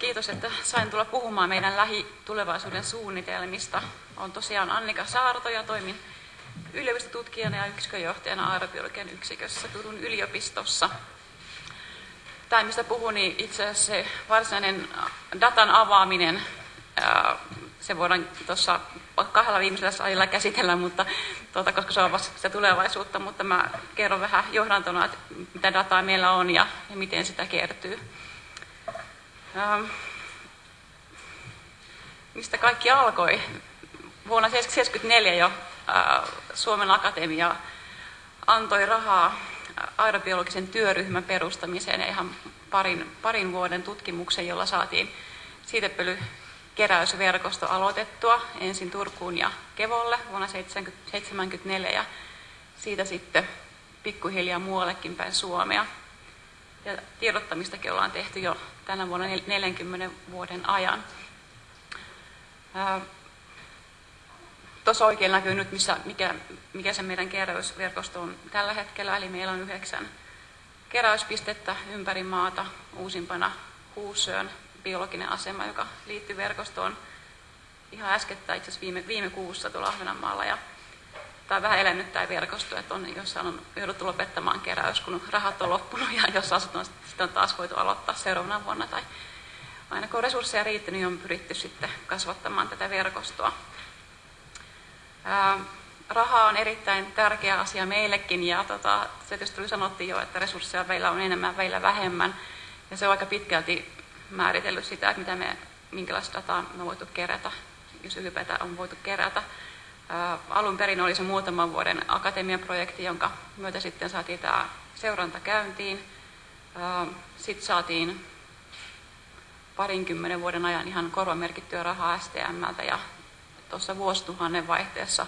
kiitos, että sain tulla puhumaan meidän lähitulevaisuuden suunnitelmista. Olen tosiaan Annika Saarto ja toimin yliopistotutkijana ja yksikönjohtajana aerobiologian yksikössä Turun yliopistossa. Tämä, mistä puhun, niin itse asiassa se varsinainen datan avaaminen, se voidaan tuossa kahdella viimeisellä salilla käsitellä, mutta, tuota, koska se on vasta sitä tulevaisuutta, mutta mä kerron vähän johdantona, että mitä dataa meillä on ja, ja miten sitä kertyy. Ähm, mistä kaikki alkoi? Vuonna 1974 jo äh, Suomen Akatemia antoi rahaa aerobiologisen työryhmän perustamiseen ja ihan parin, parin vuoden tutkimuksen, jolla saatiin siitepölykeräysverkosto aloitettua ensin Turkuun ja Kevolle vuonna 1974 ja siitä sitten pikkuhiljaa muuallekin päin Suomea. Ja tiedottamistakin ollaan tehty jo tänä vuonna 40 vuoden ajan. Tuossa oikein näkyy nyt, missä, mikä, mikä se meidän keräysverkosto on tällä hetkellä. Eli meillä on yhdeksän keräyspistettä ympäri maata. Uusimpana Huusöön biologinen asema, joka liittyy verkostoon ihan äskettä itse asiassa viime, viime kuussa tuolla Ahvenanmaalla. Ja on vähän elänyt tämä verkosto, että on jossain on jouduttu lopettamaan keräys, kun rahat on loppunut ja jos on sitten on taas voitu aloittaa seuraavana vuonna. Tai aina kun resursseja riitti, niin on pyritty sitten kasvattamaan tätä verkostoa. Ää, raha on erittäin tärkeä asia meillekin ja tota, se tietysti sanottiin jo, että resursseja meillä on enemmän, meillä vähemmän. Ja se on aika pitkälti määritellyt sitä, että mitä me, minkälaista dataa me voitu kerätä, jos ylipäätään on voitu kerätä. Alun perin oli se muutaman vuoden akatemiaprojekti, jonka myötä sitten saatiin tämä seuranta käyntiin. Sitten saatiin parinkymmenen vuoden ajan ihan korvamerkittyä rahaa STMltä ja tuossa vuosituhannen vaihteessa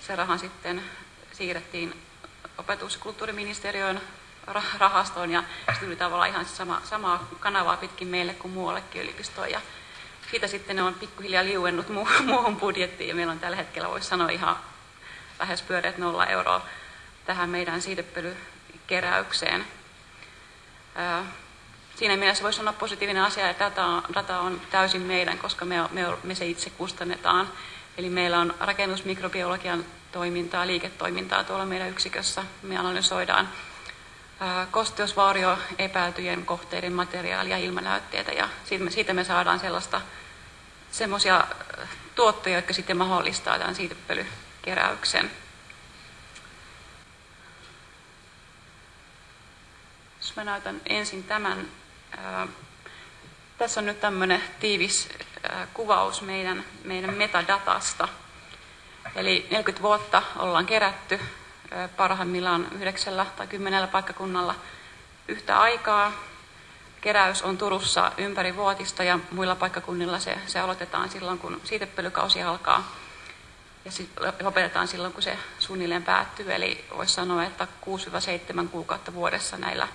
se raha sitten siirrettiin opetus- ja kulttuuriministeriön rahastoon ja se tuli tavallaan ihan sama, samaa kanavaa pitkin meille kuin muuallekin yliopistoon. Siitä sitten ne on pikkuhiljaa liuennut muuhun budjettiin ja meillä on tällä hetkellä, voisi sanoa ihan lähes pyöreät nolla euroa tähän meidän siitepölykeräykseen. Siinä mielessä voisi sanoa positiivinen asia, että data, data on täysin meidän, koska me, me, me se itse kustannetaan. Eli meillä on rakennusmikrobiologian toimintaa, liiketoimintaa tuolla meidän yksikössä. Me analysoidaan kosteusvaurio epäiltyjen kohteiden materiaalia, ilmanäytteitä ja siitä me saadaan sellaista semmoisia tuottoja, jotka sitten mahdollistaa tämän siitepölykeräyksen. Jos mä näytän ensin tämän. Tässä on nyt tämmöinen tiivis kuvaus meidän, meidän metadatasta. Eli 40 vuotta ollaan kerätty parhaimmillaan yhdeksällä tai kymmenellä paikkakunnalla yhtä aikaa. Keräys on Turussa ympäri vuotista ja muilla paikkakunnilla se, se aloitetaan silloin, kun siitepölykausi alkaa. Ja sitten lopetetaan silloin, kun se suunnilleen päättyy. Eli voisi sanoa, että 6-7 kuukautta vuodessa näillä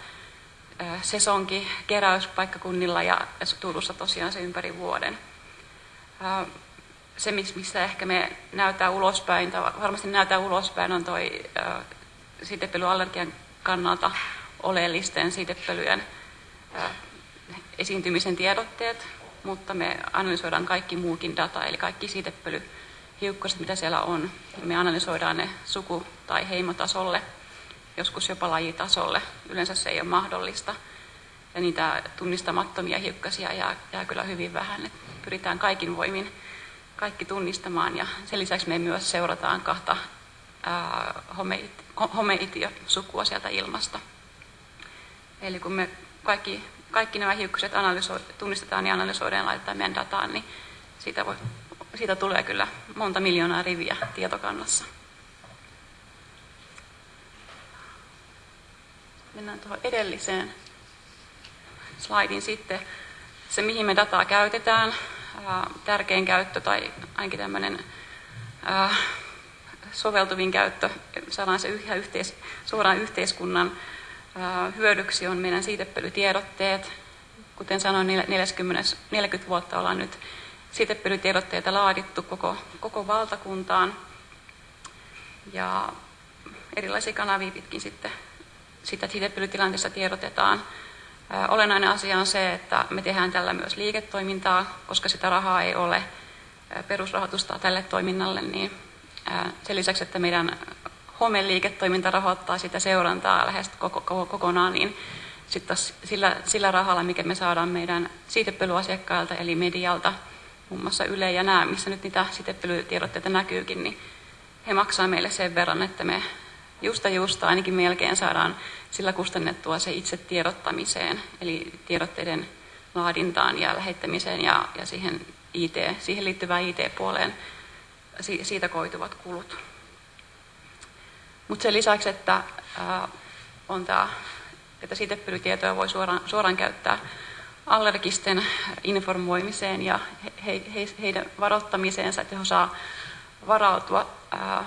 sesonkin keräyspaikkakunnilla ja Turussa tosiaan se ympäri vuoden. Se, mistä ehkä me näyttää ulospäin, tai varmasti näyttää ulospäin, on toi siitepölyallergian kannalta oleellisten siitepölyjen esiintymisen tiedotteet, mutta me analysoidaan kaikki muukin data, eli kaikki siitepölyhiukkaset, mitä siellä on. Me analysoidaan ne suku- tai heimotasolle, joskus jopa lajitasolle. Yleensä se ei ole mahdollista. Ja niitä tunnistamattomia hiukkasia jää, jää kyllä hyvin vähän. Et pyritään kaikin voimin kaikki tunnistamaan ja sen lisäksi me myös seurataan kahta homeitio-sukua sieltä ilmasta. Eli kun me kaikki, kaikki nämä hiukkaset tunnistetaan ja analysoidaan ja laitetaan meidän dataan, niin siitä, voi, siitä tulee kyllä monta miljoonaa riviä tietokannassa. Mennään tuohon edelliseen slaidin sitten. Se, mihin me dataa käytetään, tärkein käyttö tai ainakin tämmöinen soveltuvin käyttö, saadaan se ihan yhteis, suoraan yhteiskunnan hyödyksi, on meidän siitepölytiedotteet. Kuten sanoin, 40, 40 vuotta ollaan nyt siitepölytiedotteita laadittu koko, koko valtakuntaan. Ja erilaisia kanavia pitkin sitten sitä siitepölytilanteessa tiedotetaan. Olennainen asia on se, että me tehdään tällä myös liiketoimintaa, koska sitä rahaa ei ole perusrahoitusta tälle toiminnalle, niin sen lisäksi, että meidän homeliiketoiminta rahoittaa sitä seurantaa lähes koko, koko, kokonaan, niin sitten sillä, sillä rahalla, mikä me saadaan meidän siitepölyasiakkailta, eli medialta, muun muassa Yle ja nämä, missä nyt niitä siitepölytiedotteita näkyykin, niin he maksaa meille sen verran, että me justa justa ainakin melkein saadaan sillä kustannettua se itse tiedottamiseen, eli tiedotteiden laadintaan ja lähettämiseen ja, ja siihen, IT, siihen liittyvään IT-puoleen siitä koituvat kulut. Mutta sen lisäksi, että ää, on tämä, että siitepölytietoja voi suoraan, suoraan käyttää allergisten informoimiseen ja he, he, heidän varoittamiseensa, että he saa varautua ää,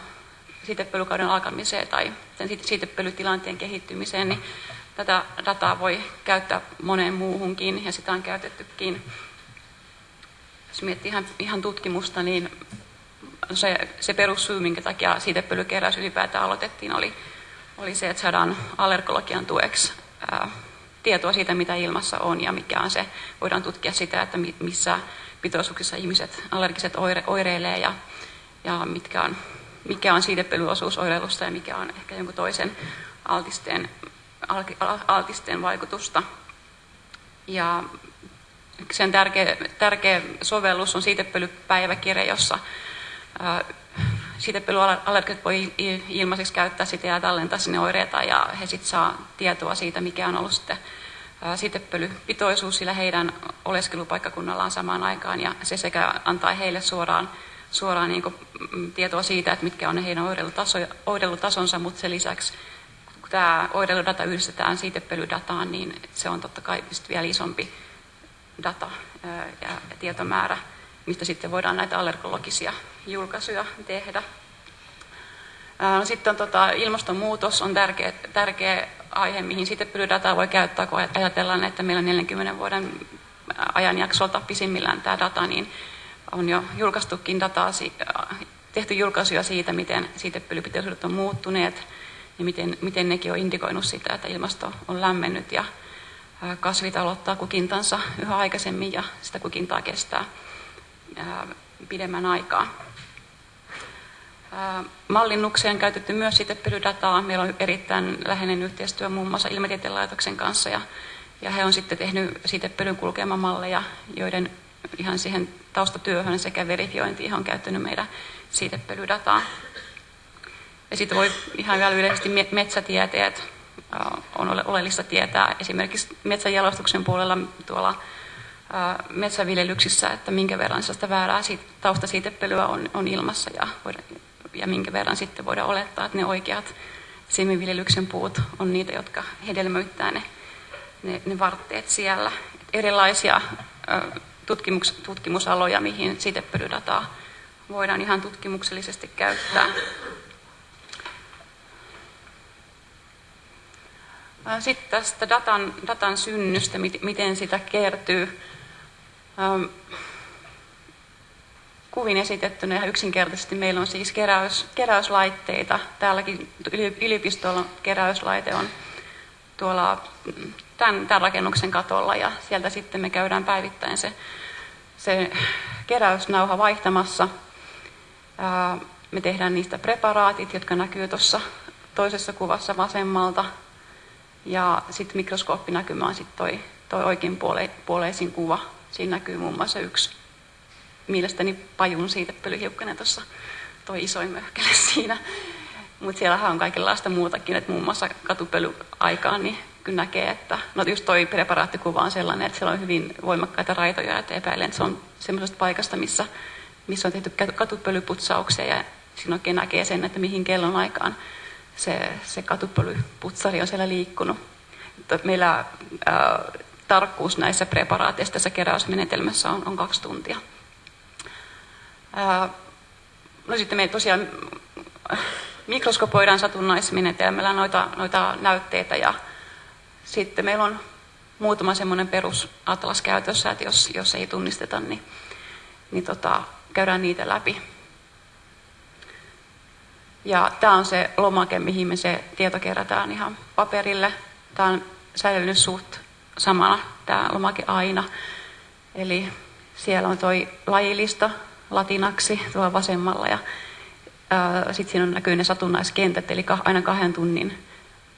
siitepölykauden alkamiseen tai sen siitepölytilanteen kehittymiseen, niin tätä dataa voi käyttää moneen muuhunkin ja sitä on käytettykin. Jos miettii ihan, ihan tutkimusta, niin se, se perussyy, minkä takia siitepölykeräys ylipäätään aloitettiin, oli, oli se, että saadaan allergologian tueksi ää, tietoa siitä, mitä ilmassa on ja mikä on se. Voidaan tutkia sitä, että missä pitoisuuksissa ihmiset allergiset oire, oireilee ja, ja mitkä on, mikä on siitepölyosuus oireilusta ja mikä on ehkä jonkun toisen altisteen, altisteen vaikutusta. Ja sen tärkeä, tärkeä sovellus on siitepölypäiväkirja, jossa siitepölyallergit voi ilmaiseksi käyttää sitä ja tallentaa sinne oireita ja he sitten saa tietoa siitä, mikä on ollut sitten siitepölypitoisuus sillä heidän oleskelupaikkakunnallaan samaan aikaan ja se sekä antaa heille suoraan, suoraan niin kuin, mm, tietoa siitä, että mitkä on heidän oirelutasonsa, mutta sen lisäksi kun tämä oireiludata yhdistetään siitepölydataan, niin se on totta kai vielä isompi data ja tietomäärä mistä sitten voidaan näitä allergologisia julkaisuja tehdä. Sitten on tota, ilmastonmuutos on tärkeä, tärkeä aihe, mihin sitten dataa voi käyttää, kun ajatellaan, että meillä 40 vuoden ajanjaksolta pisimmillään tämä data, niin on jo julkaistukin dataa, tehty julkaisuja siitä, miten siitepölypitoisuudet on muuttuneet ja miten, miten nekin on indikoinut sitä, että ilmasto on lämmennyt ja kasvit aloittaa kukintansa yhä aikaisemmin ja sitä kukintaa kestää pidemmän aikaa. Mallinnukseen käytetty myös siitepölydataa. Meillä on erittäin läheinen yhteistyö muun muassa Ilmatieteen laitoksen kanssa ja, ja he on sitten tehnyt siitepölyn kulkemamalleja, joiden ihan siihen taustatyöhön sekä verifiointiin on käyttänyt meidän siitepölydataa. Ja sitten voi ihan vielä yleisesti metsätieteet on oleellista tietää. Esimerkiksi metsänjalostuksen puolella tuolla metsäviljelyksissä, että minkä verran sellaista väärää taustasiitepölyä on, on ilmassa ja, ja minkä verran sitten voidaan olettaa, että ne oikeat siemenviljelyksen puut on niitä, jotka hedelmöittää ne, ne, ne vartteet siellä. Erilaisia tutkimus, tutkimusaloja, mihin siitepölydataa voidaan ihan tutkimuksellisesti käyttää. Sitten tästä datan, datan synnystä, miten sitä kertyy. Ähm, kuvin esitettynä ja yksinkertaisesti meillä on siis keräys, keräyslaitteita. Täälläkin yliopistolla keräyslaite on tuolla tämän, tämän rakennuksen katolla ja sieltä sitten me käydään päivittäin se, se keräysnauha vaihtamassa. Me tehdään niistä preparaatit, jotka näkyy tuossa toisessa kuvassa vasemmalta. Ja sitten mikroskoopinäkymä on sitten toi, toi oikein puole, puoleisin kuva Siinä näkyy muun muassa yksi mielestäni pajun siitä pölyhiukkanen tuossa, toi isoin möhkäle siinä. Mutta siellähän on kaikenlaista muutakin, että muun muassa katupölyaikaan niin kyllä näkee, että no just toi preparaattikuva on sellainen, että siellä on hyvin voimakkaita raitoja, että epäilen, että se on semmoisesta paikasta, missä, missä on tehty katupölyputsauksia ja siinä oikein näkee sen, että mihin kellon aikaan se, se katupölyputsari on siellä liikkunut. Meillä ää, tarkkuus näissä preparaateissa tässä keräysmenetelmässä on, on kaksi tuntia. Ää, no sitten me tosiaan mikroskopoidaan satunnaismenetelmällä noita, noita näytteitä ja sitten meillä on muutama semmoinen perusatlas käytössä, että jos, jos ei tunnisteta, niin, niin tota, käydään niitä läpi. Ja tämä on se lomake, mihin me se tieto kerätään ihan paperille. Tämä on säilynyt suht samana tämä lomake aina. Eli siellä on toi lajilista latinaksi tuolla vasemmalla ja sitten siinä on näkyy ne satunnaiskentät, eli aina kahden tunnin,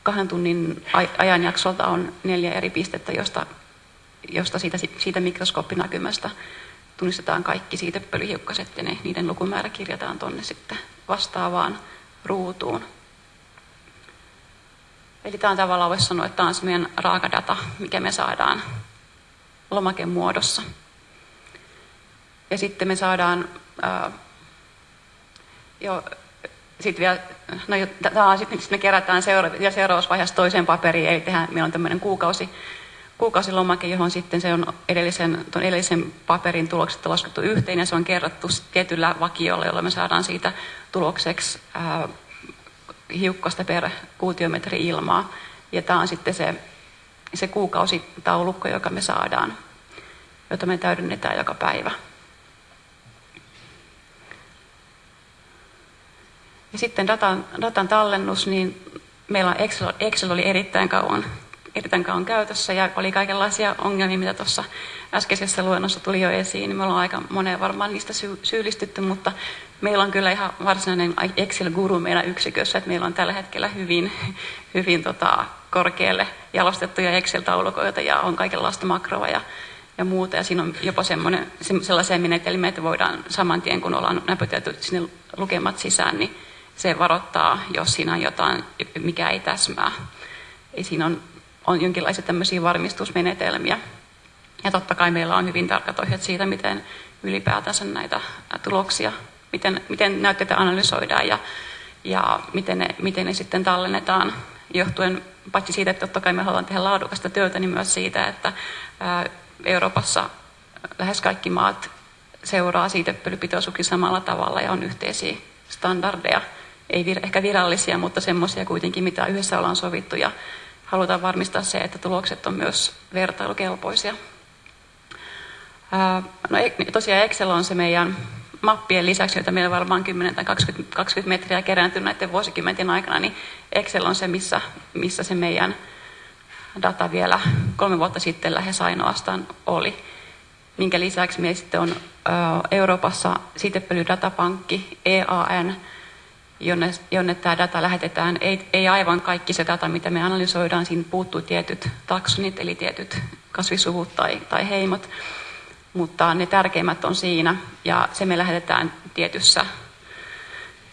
kahden tunnin ajanjaksolta on neljä eri pistettä, josta, josta siitä, siitä mikroskooppinäkymästä tunnistetaan kaikki siitepölyhiukkaset ja ne, niiden lukumäärä kirjataan tuonne sitten vastaavaan ruutuun. Eli tämä on tavallaan voisi sanoa, että tämä on se meidän raakadata, mikä me saadaan lomaken muodossa. Ja sitten me saadaan ää, jo, sitten vielä, no, tämä on sitten, me kerätään seura- ja seuraavassa vaiheessa toiseen paperiin, eli tehdään, meillä on tämmöinen kuukausi, kuukausilomake, johon sitten se on edellisen, tuon edellisen paperin tulokset laskettu yhteen, ja se on kerrottu tietyllä vakiolla, jolla me saadaan siitä tulokseksi ää, hiukkasta per kuutiometri ilmaa. Ja tämä on sitten se, se kuukausitaulukko, joka me saadaan, jota me täydennetään joka päivä. Ja sitten datan, datan tallennus, niin meillä Excel, Excel oli erittäin kauan, erittäin kauan käytössä ja oli kaikenlaisia ongelmia, mitä tuossa äskeisessä luennossa tuli jo esiin. Niin me ollaan aika moneen varmaan niistä sy- syyllistytty, mutta meillä on kyllä ihan varsinainen Excel-guru meidän yksikössä, että meillä on tällä hetkellä hyvin, hyvin tota, korkealle jalostettuja Excel-taulukoita ja on kaikenlaista makroa ja, ja muuta. Ja siinä on jopa semmoinen, sellaisia menetelmiä, että voidaan saman tien, kun ollaan näpytelty sinne lukemat sisään, niin se varoittaa, jos siinä on jotain, mikä ei täsmää. Eli siinä on, on jonkinlaisia tämmöisiä varmistusmenetelmiä. Ja totta kai meillä on hyvin tarkat ohjeet siitä, miten ylipäätänsä näitä tuloksia, miten, miten näytteitä analysoidaan ja, ja miten, ne, miten ne sitten tallennetaan johtuen paitsi siitä, että totta kai me haluamme tehdä laadukasta työtä, niin myös siitä, että Euroopassa lähes kaikki maat seuraa siitepölypitoisuukin samalla tavalla ja on yhteisiä standardeja ei vir, ehkä virallisia, mutta semmoisia kuitenkin, mitä yhdessä ollaan sovittu ja halutaan varmistaa se, että tulokset on myös vertailukelpoisia. No tosiaan Excel on se meidän mappien lisäksi, joita meillä varmaan 10 tai 20, 20 metriä kerääntynyt näiden vuosikymmenten aikana, niin Excel on se, missä, missä se meidän data vielä kolme vuotta sitten lähes ainoastaan oli. Minkä lisäksi meillä sitten on Euroopassa sitepölydatapankki, EAN, jonne, jonne tämä data lähetetään. Ei, ei aivan kaikki se data, mitä me analysoidaan, siinä puuttuu tietyt taksonit, eli tietyt kasvisuvut tai, tai heimot, mutta ne tärkeimmät on siinä, ja se me lähetetään tietyssä,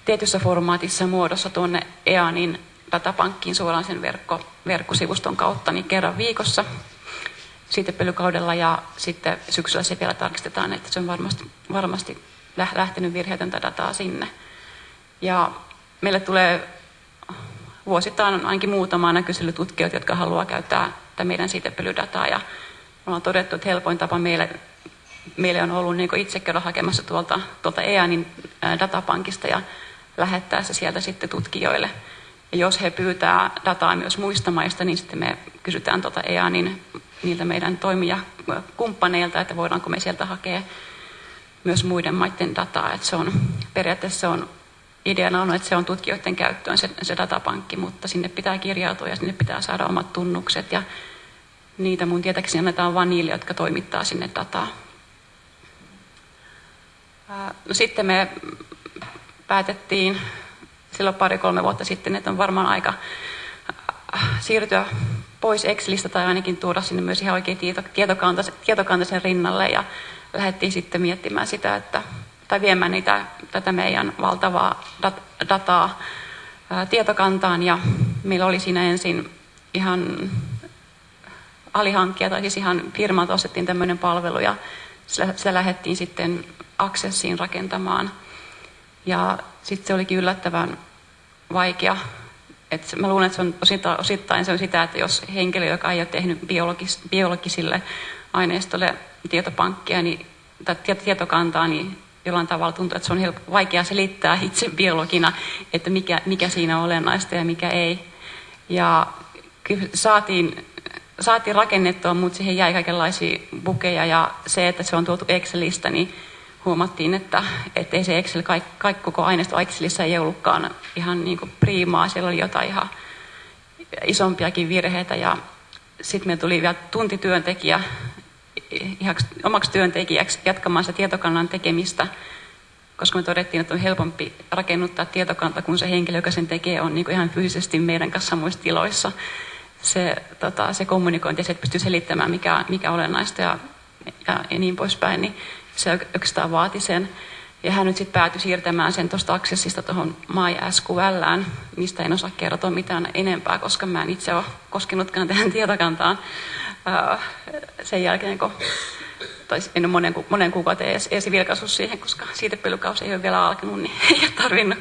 tietyssä formaatissa muodossa tuonne EANin datapankkiin suoraan sen verkko, verkkosivuston kautta niin kerran viikossa siitepölykaudella ja sitten syksyllä se vielä tarkistetaan, että se on varmasti, varmasti lähtenyt virheetöntä dataa sinne. Ja meille tulee vuosittain ainakin muutama näkyselytutkijoita, jotka haluaa käyttää tätä meidän siitepölydataa. Ja me ollaan todettu, että helpoin tapa meille, meille on ollut niin itse käydä hakemassa tuolta, tuolta EANin datapankista ja lähettää se sieltä sitten tutkijoille. Ja jos he pyytää dataa myös muista maista, niin sitten me kysytään tuota EANin niiltä meidän toimijakumppaneilta, että voidaanko me sieltä hakea myös muiden maiden dataa. Että se on, periaatteessa se on ideana on, että se on tutkijoiden käyttöön se, se datapankki, mutta sinne pitää kirjautua ja sinne pitää saada omat tunnukset ja niitä mun tietääkseni annetaan vain niille, jotka toimittaa sinne dataa. No sitten me päätettiin silloin pari-kolme vuotta sitten, että on varmaan aika siirtyä pois Excelistä tai ainakin tuoda sinne myös ihan oikein tieto, tietokantaisen, tietokantaisen rinnalle ja lähdettiin sitten miettimään sitä, että tai viemään niitä, tätä meidän valtavaa dat, dataa ää, tietokantaan ja meillä oli siinä ensin ihan alihankkija tai siis ihan firmalta ostettiin tämmöinen palvelu ja sitä, sitä lähdettiin sitten Accessiin rakentamaan. Ja sitten se olikin yllättävän vaikea. Et mä luulen, että se on osittain, osittain se on sitä, että jos henkilö, joka ei ole tehnyt biologis, biologisille aineistolle tietopankkia niin, tai tietokantaa, niin jollain tavalla tuntuu, että se on vaikea selittää itse biologina, että mikä, mikä siinä on olennaista ja mikä ei. Ja kyllä saatiin, saatiin rakennettua, mutta siihen jäi kaikenlaisia bukeja ja se, että se on tuotu Excelistä, niin huomattiin, että, että ei se Excel, kaikki, kaikki koko aineisto Excelissä ei ollutkaan ihan niin kuin priimaa, siellä oli jotain ihan isompiakin virheitä ja sitten me tuli vielä tuntityöntekijä omaksi työntekijäksi jatkamaan sitä tietokannan tekemistä, koska me todettiin, että on helpompi rakennuttaa tietokanta, kun se henkilö, joka sen tekee, on niin ihan fyysisesti meidän kanssa samoissa tiloissa. Se, tota, se kommunikointi ja se, että pystyy selittämään, mikä, mikä olennaista ja, ja, ja niin poispäin, niin se oikeastaan vaati sen. Ja hän nyt sitten päätyi siirtämään sen tuosta Accessista tuohon MySQLään, mistä en osaa kertoa mitään enempää, koska mä en itse ole koskenutkaan tähän tietokantaan sen jälkeen, kun tai en ole monen, monen kuukauden edes, edes vilkaissut siihen, koska siitepelykausi ei ole vielä alkanut, niin ei ole tarvinnut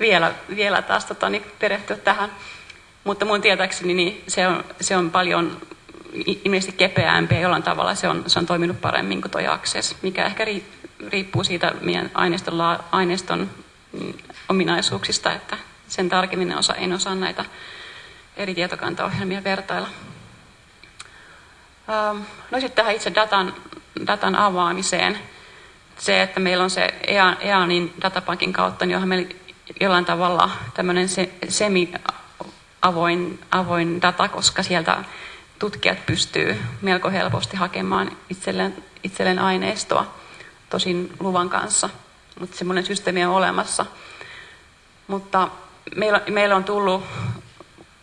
vielä, vielä taas tota, niin perehtyä tähän. Mutta mun tietääkseni niin se, on, se on paljon ilmeisesti kepeämpi ja jollain tavalla se on, se on toiminut paremmin kuin tuo Access, mikä ehkä riippuu siitä meidän aineiston, aineiston mm, ominaisuuksista, että sen tarkemmin osa, en osaa näitä eri tietokantaohjelmia vertailla. Ähm, no sitten tähän itse datan, datan avaamiseen. Se, että meillä on se EANin datapankin kautta, niin johon meillä jollain tavalla tämmöinen se, semi-avoin avoin data, koska sieltä tutkijat pystyy melko helposti hakemaan itselleen, itselleen aineistoa, tosin luvan kanssa, mutta semmoinen systeemi on olemassa. Mutta meillä, meillä on tullut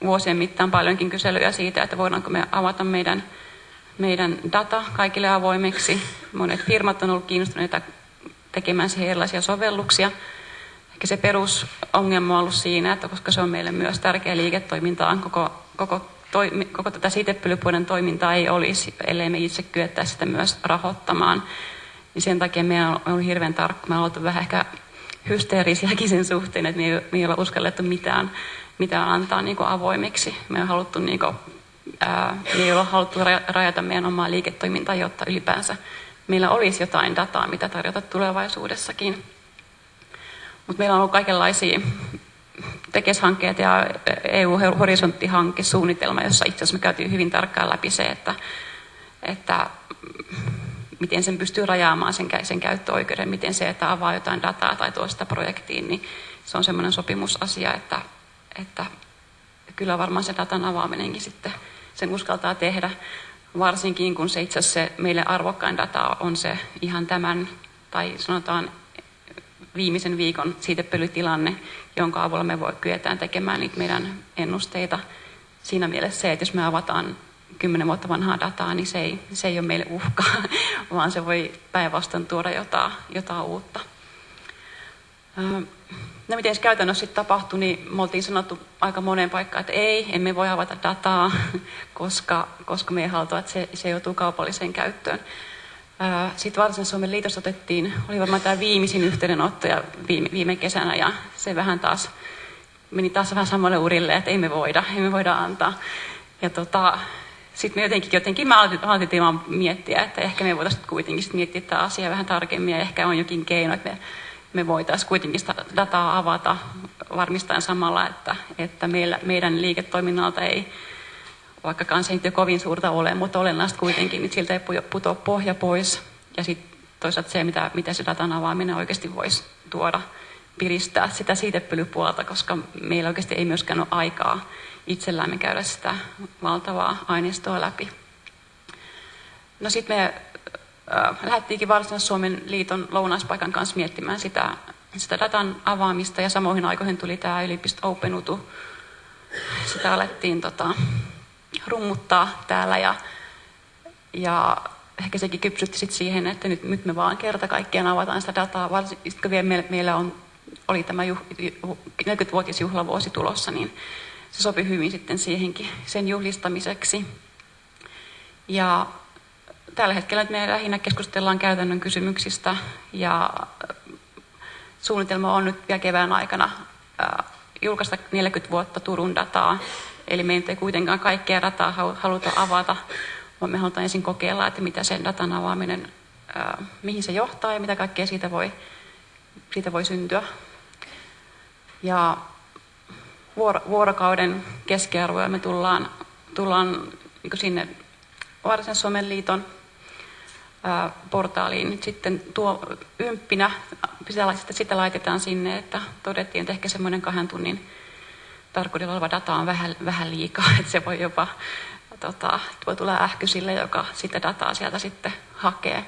vuosien mittaan paljonkin kyselyjä siitä, että voidaanko me avata meidän meidän data kaikille avoimeksi. Monet firmat on ollut kiinnostuneita tekemään siihen erilaisia sovelluksia. Ehkä se perusongelma on ollut siinä, että koska se on meille myös tärkeä liiketoimintaa, koko, koko, toi, koko tätä siitepölypuolen toimintaa ei olisi, ellei me itse kyettäisi sitä myös rahoittamaan. Niin sen takia meidän on ollut hirveän tarkka. Me ollaan vähän ehkä hysteerisiäkin sen suhteen, että me ei, me ei olla uskallettu mitään, mitään antaa niin avoimeksi. Me on haluttu niin ää, me ei ole haluttu rajata meidän omaa liiketoimintaa, jotta ylipäänsä meillä olisi jotain dataa, mitä tarjota tulevaisuudessakin. Mutta meillä on ollut kaikenlaisia tekeshankkeet ja EU-horisontti-hanke, suunnitelma, jossa itse asiassa me käytiin hyvin tarkkaan läpi se, että, että miten sen pystyy rajaamaan sen, sen käyttöoikeuden, miten se, että avaa jotain dataa tai tuo sitä projektiin, niin se on semmoinen sopimusasia, että, että kyllä varmaan se datan avaaminenkin sitten sen uskaltaa tehdä, varsinkin kun se itse asiassa meille arvokkain data on se ihan tämän, tai sanotaan viimeisen viikon siitepölytilanne, jonka avulla me voi, kyetään tekemään niitä meidän ennusteita. Siinä mielessä se, että jos me avataan kymmenen vuotta vanhaa dataa, niin se ei, se ei ole meille uhka, vaan se voi päinvastoin tuoda jotain, jotain uutta. No miten se käytännössä sitten tapahtui, niin me oltiin sanottu aika moneen paikkaan, että ei, emme voi avata dataa, koska, koska me ei haluta, että se, se joutuu kaupalliseen käyttöön. Sitten Varsinais Suomen liitossa otettiin, oli varmaan tämä viimeisin yhteydenotto ja viime, viime kesänä ja se vähän taas meni taas vähän samalle urille, että ei me voida, ei me voida antaa. Ja tota, sitten me jotenkin, jotenkin mä aloitin, vaan miettiä, että ehkä me voitaisiin kuitenkin sit miettiä tätä asiaa vähän tarkemmin ja ehkä on jokin keino, että me me voitaisiin kuitenkin sitä dataa avata varmistaen samalla, että, että meillä, meidän liiketoiminnalta ei, vaikkakaan se ei kovin suurta ole, mutta olennaista kuitenkin, niin siltä ei putoa pohja pois. Ja sitten toisaalta se, mitä, mitä se datan avaaminen oikeasti voisi tuoda, piristää sitä siitepölypuolta, koska meillä oikeasti ei myöskään ole aikaa itsellämme käydä sitä valtavaa aineistoa läpi. No sitten me lähdettiinkin Varsinais-Suomen liiton lounaispaikan kanssa miettimään sitä, sitä datan avaamista ja samoihin aikoihin tuli tämä yliopisto Open Utu. Sitä alettiin tota, rummuttaa täällä ja, ja ehkä sekin kypsytti sit siihen, että nyt, nyt me vaan kerta kaikkiaan avataan sitä dataa, varsinkin kun vielä meillä, meillä on, oli tämä juh, 40-vuotisjuhlavuosi tulossa, niin se sopi hyvin sitten siihenkin sen juhlistamiseksi. Ja tällä hetkellä me lähinnä keskustellaan käytännön kysymyksistä ja suunnitelma on nyt vielä kevään aikana julkaista 40 vuotta Turun dataa. Eli me ei kuitenkaan kaikkea dataa haluta avata, vaan me halutaan ensin kokeilla, että mitä sen datan avaaminen, mihin se johtaa ja mitä kaikkea siitä voi, siitä voi syntyä. Ja vuorokauden keskiarvoja me tullaan, tullaan niin sinne Varsinais-Suomen liiton portaaliin sitten tuo ymppinä, sitä, sitä laitetaan sinne, että todettiin, että ehkä semmoinen kahden tunnin tarkkuudella oleva data on vähän, vähän liikaa, että se voi jopa tota, voi tulla ähky sille, joka sitä dataa sieltä sitten hakee.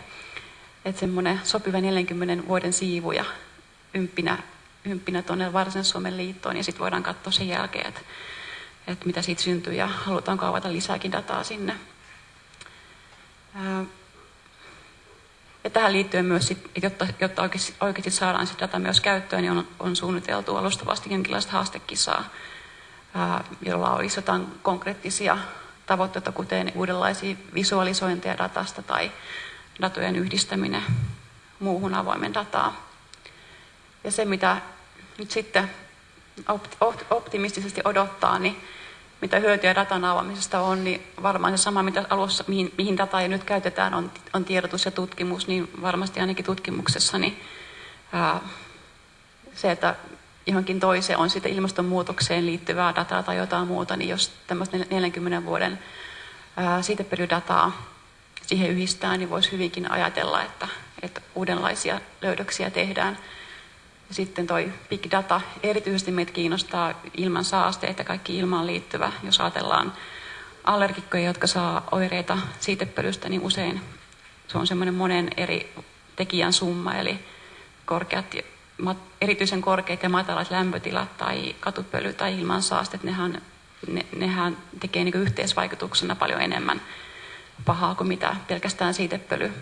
Että semmoinen sopiva 40 vuoden siivu ja ympinä, ympinä tuonne Varsinais-Suomen liittoon ja sitten voidaan katsoa sen jälkeen, että, että mitä siitä syntyy ja halutaanko avata lisääkin dataa sinne. Ja tähän liittyen myös, sit, jotta, jotta oikeasti, oikeasti saadaan sitä data myös käyttöön, niin on, on suunniteltu alustavasti jonkinlaista haastekisaa, ää, jolla olisi jotain konkreettisia tavoitteita, kuten uudenlaisia visualisointeja datasta tai datojen yhdistäminen muuhun avoimen dataa. Ja se, mitä nyt sitten optimistisesti odottaa, niin mitä hyötyä datan avaamisesta on, niin varmaan se sama, mitä alussa, mihin, mihin dataa jo nyt käytetään, on, on tiedotus ja tutkimus, niin varmasti ainakin tutkimuksessa niin, ää, se, että johonkin toiseen on sitten ilmastonmuutokseen liittyvää dataa tai jotain muuta, niin jos tämmöistä 40 vuoden ää, siitepölydataa siihen yhdistää, niin voisi hyvinkin ajatella, että, että uudenlaisia löydöksiä tehdään. Sitten toi big data, erityisesti meitä kiinnostaa ilman saasteet ja kaikki ilmaan liittyvä. Jos ajatellaan allergikkoja, jotka saa oireita siitepölystä, niin usein se on semmoinen monen eri tekijän summa, eli korkeat, erityisen korkeat ja matalat lämpötilat tai katupöly tai ilmansaasteet, nehän, ne, nehän tekee niin yhteisvaikutuksena paljon enemmän pahaa kuin mitä pelkästään siitepöly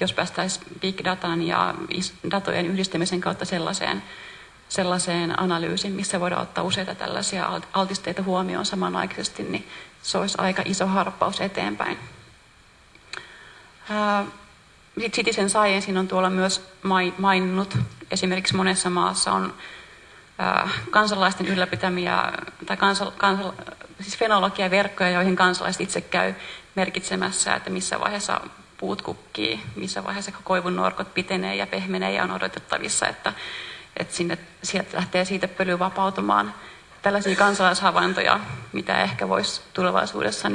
jos päästäisiin big datan ja datojen yhdistämisen kautta sellaiseen, sellaiseen analyysiin, missä voidaan ottaa useita tällaisia altisteita huomioon samanaikaisesti, niin se olisi aika iso harppaus eteenpäin. Citizen Science on tuolla myös maininnut, esimerkiksi monessa maassa on kansalaisten ylläpitämiä, tai kansal, kansal, siis fenologiaverkkoja, joihin kansalaiset itse käy merkitsemässä, että missä vaiheessa puut kukkii, missä vaiheessa koivun norkot pitenee ja pehmenee ja on odotettavissa, että, että sinne, sieltä lähtee siitä pöly vapautumaan. Tällaisia kansalaishavaintoja, mitä ehkä voisi tulevaisuudessa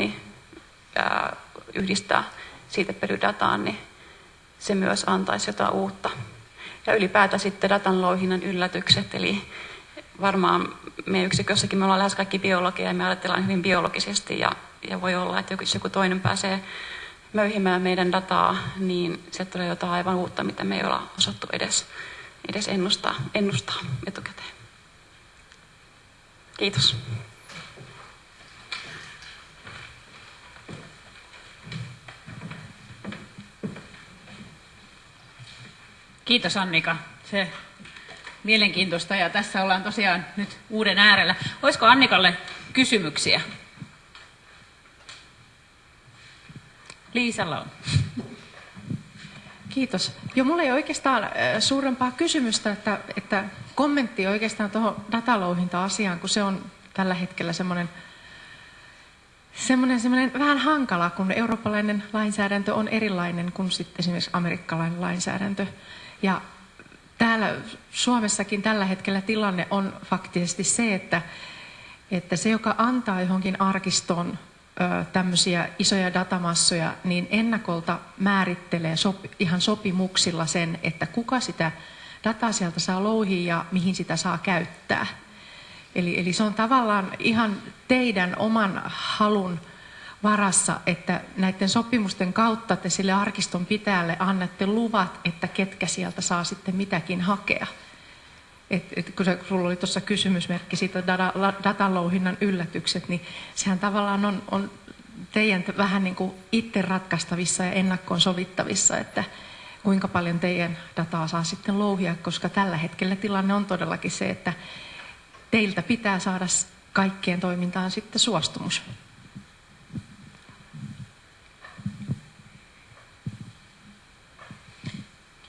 ää, yhdistää siitä pölydataan, niin se myös antaisi jotain uutta. Ja ylipäätään sitten datan louhinnan yllätykset, eli varmaan meidän yksikössäkin me ollaan lähes kaikki biologia ja me ajatellaan hyvin biologisesti ja, ja voi olla, että joku, joku toinen pääsee möyhimään meidän dataa, niin se tulee jotain aivan uutta, mitä me ei olla osattu edes, edes ennustaa, ennustaa etukäteen. Kiitos. Kiitos Annika. Se mielenkiintoista ja tässä ollaan tosiaan nyt uuden äärellä. Olisiko Annikalle kysymyksiä? Liisalla on. Kiitos. Jo mulla ei oikeastaan suurempaa kysymystä, että, että kommentti oikeastaan tuohon datalouhinta-asiaan, kun se on tällä hetkellä semmoinen semmoinen, semmoinen vähän hankala, kun eurooppalainen lainsäädäntö on erilainen kuin sitten esimerkiksi amerikkalainen lainsäädäntö. Ja täällä Suomessakin tällä hetkellä tilanne on faktisesti se, että, että se, joka antaa johonkin arkistoon tämmöisiä isoja datamassoja, niin ennakolta määrittelee sopi, ihan sopimuksilla sen, että kuka sitä dataa sieltä saa louhia ja mihin sitä saa käyttää. Eli, eli se on tavallaan ihan teidän oman halun varassa, että näiden sopimusten kautta te sille arkiston pitäjälle annatte luvat, että ketkä sieltä saa sitten mitäkin hakea. Et, et kun se, sulla oli tuossa kysymysmerkki siitä data, datalouhinnan yllätykset, niin sehän tavallaan on, on teidän vähän niin kuin itse ratkaistavissa ja ennakkoon sovittavissa, että kuinka paljon teidän dataa saa sitten louhia, koska tällä hetkellä tilanne on todellakin se, että teiltä pitää saada kaikkien toimintaan sitten suostumus.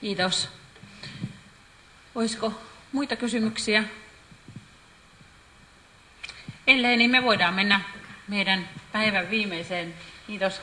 Kiitos. Olisiko muita kysymyksiä? Ellei, niin me voidaan mennä meidän päivän viimeiseen, kiitos,